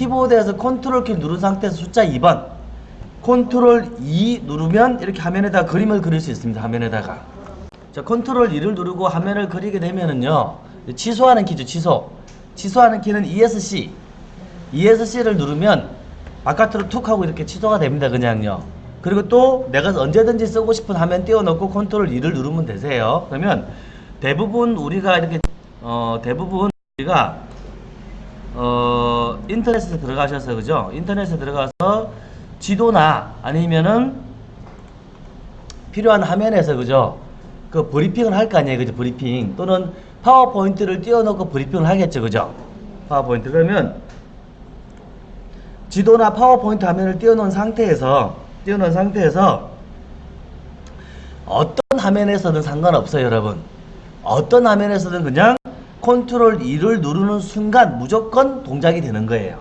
키보드에서 컨트롤 키를 누른 상태에서 숫자 2번. 컨트롤 2 누르면 이렇게 화면에다 그림을 그릴 수 있습니다. 화면에다가. 자 컨트롤 2를 누르고 화면을 그리게 되면은요 취소하는 키죠 취소. 취소하는 키는 ESC ESC를 누르면 바깥으로 툭 하고 이렇게 취소가 됩니다 그냥요. 그리고 또 내가 언제든지 쓰고 싶은 화면 띄워놓고 컨트롤 2를 누르면 되세요. 그러면 대부분 우리가 이렇게 어 대부분 우리가 어 인터넷에 들어가셔서 그죠? 인터넷에 들어가서 지도나 아니면은 필요한 화면에서 그죠? 그 브리핑을 할 거 아니에요 그죠? 브리핑. 또는 파워포인트를 띄워놓고 브리핑을 하겠죠 그죠? 파워포인트. 그러면 지도나 파워포인트 화면을 띄워놓은 상태에서 띄워놓은 상태에서 어떤 화면에서든 상관없어요 여러분. 어떤 화면에서든 그냥 컨트롤 2를 누르는 순간 무조건 동작이 되는 거예요.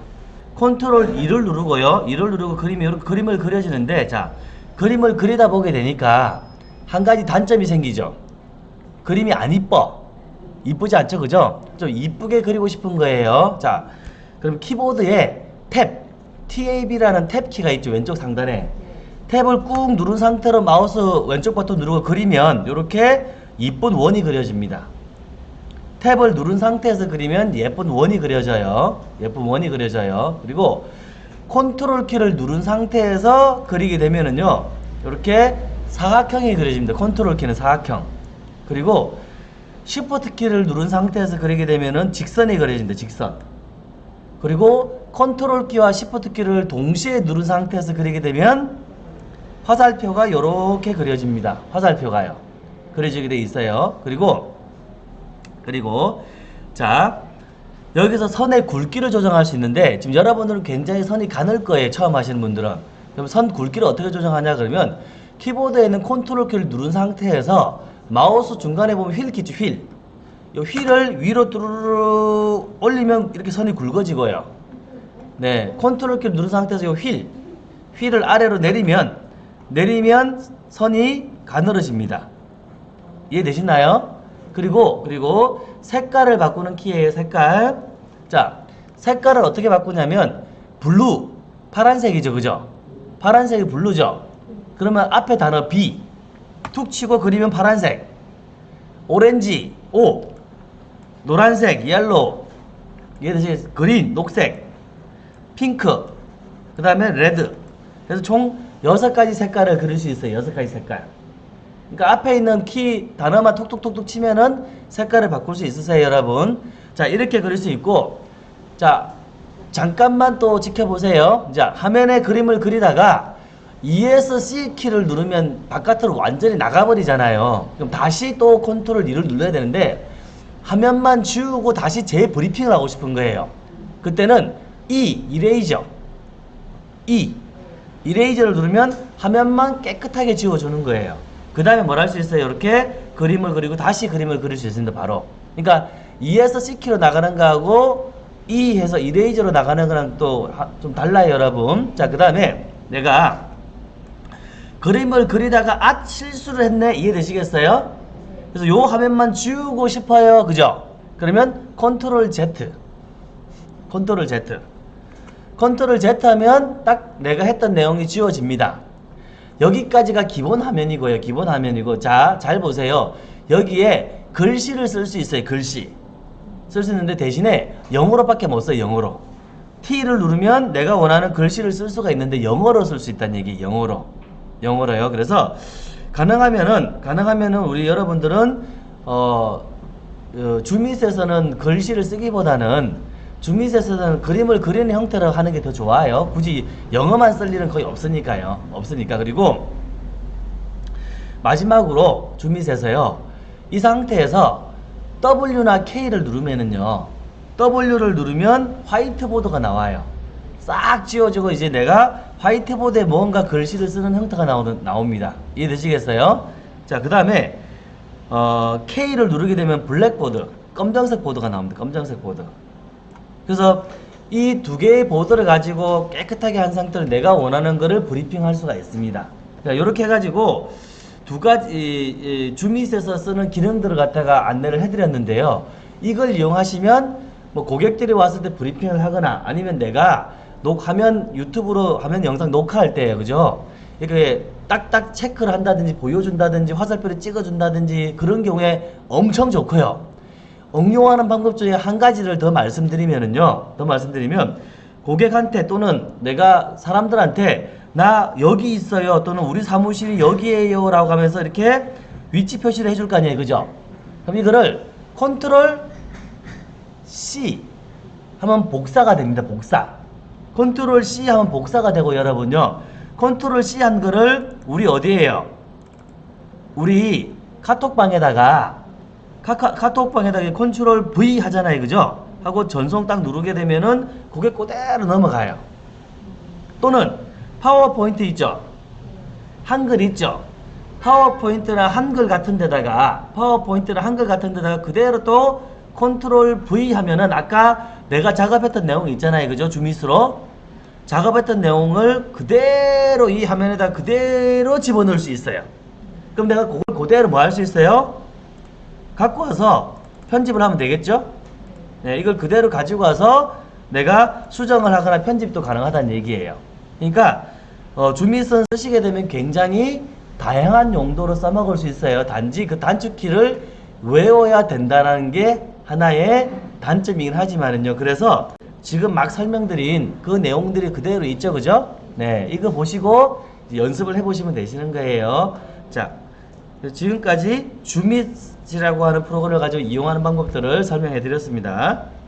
컨트롤 2를 누르고요. 2를 누르고 그림이 그림을 그려지는데 자 그림을 그리다 보게 되니까 한 가지 단점이 생기죠. 그림이 안 이뻐. 이쁘지 않죠? 그죠? 좀 이쁘게 그리고 싶은 거예요. 자 그럼 키보드에 탭 TAB라는 탭 키가 있죠 왼쪽 상단에. 탭을 꾹 누른 상태로 마우스 왼쪽 버튼 누르고 그리면 이렇게 이쁜 원이 그려집니다 탭을 누른 상태에서 그리면 예쁜 원이 그려져요. 예쁜 원이 그려져요. 그리고 컨트롤 키를 누른 상태에서 그리게 되면은요 이렇게 사각형이 그려집니다. 컨트롤 키는 사각형. 그리고 shift 키를 누른 상태에서 그리게 되면은 직선이 그려진다. 직선. 그리고 컨트롤 키와 shift 키를 동시에 누른 상태에서 그리게 되면 화살표가 이렇게 그려집니다. 화살표가요. 그려지게 돼 있어요. 그리고 그리고 자 여기서 선의 굵기를 조정할 수 있는데 지금 여러분들은 굉장히 선이 가늘 거예요 처음 하시는 분들은 그럼 선 굵기를 어떻게 조정하냐 그러면 키보드에 있는 컨트롤 키를 누른 상태에서 마우스 중간에 보면 휠 키죠 휠. 이 wheel을 위로 뚜루루 올리면 이렇게 선이 굵어지고요. 네, 컨트롤 키를 누른 상태에서 이 wheel, wheel을 아래로 내리면 내리면 선이 가늘어집니다. 이해되시나요? 그리고 그리고 색깔을 바꾸는 키예요. 색깔. 자, 색깔을 어떻게 바꾸냐면 blue, 파란색이죠, 그죠? 파란색이 blue죠. 그러면 앞에 단어 B 툭 치고 그리면 파란색, 오렌지, O, 노란색, yellow, 이해되시 green, 녹색, 핑크, 그 다음에 red. 그래서 총 여섯 가지 색깔을 그릴 수 있어요. 여섯 가지 색깔. 그러니까 앞에 있는 키 단어만 톡톡톡톡 치면은 색깔을 바꿀 수 있으세요, 여러분. 자, 이렇게 그릴 수 있고, 자, 잠깐만 또 지켜보세요. 자, 화면에 그림을 그리다가 ESC 키를 누르면 바깥으로 완전히 나가버리잖아요. 그럼 다시 또 컨트롤 2를 눌러야 되는데 화면만 지우고 다시 재브리핑을 하고 싶은 거예요. 그때는 E, 이레이저 E, 이레이저를 누르면 화면만 깨끗하게 지워주는 거예요. 그 다음에 뭘 할 수 있어요? 이렇게 그림을 그리고 다시 그림을 그릴 수 있습니다. 바로. 그러니까 ESC 키로 나가는 거하고 E 해서 이레이저로 나가는 거랑 또 좀 달라요, 여러분. 자, 그 다음에 내가 그림을 그리다가 아 실수를 했네 이해되시겠어요? 그래서 요 화면만 지우고 싶어요 그죠? 그러면 컨트롤 Z 컨트롤 Z 컨트롤 Z 하면 딱 내가 했던 내용이 지워집니다 여기까지가 기본 화면이고요. 기본 화면이고. 자 잘 보세요. 여기에 글씨를 쓸 수 있어요. 글씨. 쓸 수 있는데 대신에 영어로밖에 못 써요 영어로. T를 누르면 내가 원하는 글씨를 쓸 수가 있는데 영어로 쓸 수 있다는 얘기 영어로. 영어로요. 그래서 가능하면은 가능하면은 우리 여러분들은 어, 어 주밋에서는 글씨를 쓰기보다는 주밋에서는 그림을 그리는 형태로 하는 게 더 좋아요. 굳이 영어만 쓸 일은 거의 없으니까요. 없으니까 그리고 마지막으로 주밋에서요. 이 상태에서 W나 K를 누르면은요. W를 누르면 화이트보드가 나와요. 싹 지워지고 이제 내가 화이트보드에 뭔가 글씨를 쓰는 형태가 나오는, 나옵니다. 이해되시겠어요? 자, 그 다음에 어, K를 누르게 되면 blackboard, 검정색 보드가 나옵니다. 검정색 보드. 그래서 이 두 개의 보드를 가지고 깨끗하게 한 상태로 내가 원하는 거를 브리핑할 수가 있습니다. 자, 이렇게 해가지고 두 가지 주밋에서 쓰는 기능들을 갖다가 안내를 해드렸는데요. 이걸 이용하시면 뭐 고객들이 왔을 때 브리핑을 하거나 아니면 내가 녹 화면 유튜브로 화면 영상 녹화할 때예요. 그죠? 이렇게 딱딱 체크를 한다든지 보여준다든지 화살표를 찍어준다든지 그런 경우에 엄청 좋고요. 응용하는 방법 중에 한 가지를 더 말씀드리면은요. 더 말씀드리면 고객한테 또는 내가 사람들한테 나 여기 있어요 또는 우리 사무실이 여기에요 라고 하면서 이렇게 위치 표시를 해줄 거 아니에요. 그죠? 그럼 이거를 컨트롤 C 하면 복사가 됩니다. 복사. 컨트롤 C 하면 복사가 되고 여러분요. 컨트롤 C 한 거를 우리 어디에요? 우리 카톡방에다가 카카, 카톡방에다가 컨트롤 V 하잖아요. 그죠? 하고 전송 딱 누르게 되면은 그게 그대로 넘어가요. 또는 파워포인트 있죠? 한글 있죠? 파워포인트나 한글 같은 데다가 파워포인트나 한글 같은 데다가 그대로 또 컨트롤 V 하면은 아까 내가 작업했던 내용 있잖아요. 그죠? ZoomIt으로 작업했던 내용을 그대로 이 화면에다 그대로 집어넣을 수 있어요. 그럼 내가 그걸 그대로 뭐 할 수 있어요? 갖고 와서 편집을 하면 되겠죠? 네, 이걸 그대로 가지고 와서 내가 수정을 하거나 편집도 가능하다는 얘기예요. 그러니까 어, 주미선 쓰시게 되면 굉장히 다양한 용도로 써먹을 수 있어요. 단지 그 단축키를 외워야 된다는 게 하나의 단점이긴 하지만은요. 그래서 지금 막 설명드린 그 내용들이 그대로 있죠. 그죠? 네, 이거 보시고 연습을 해보시면 되시는 거예요. 자, 지금까지 주밋 이라고 하는 프로그램을 가지고 이용하는 방법들을 설명해 드렸습니다.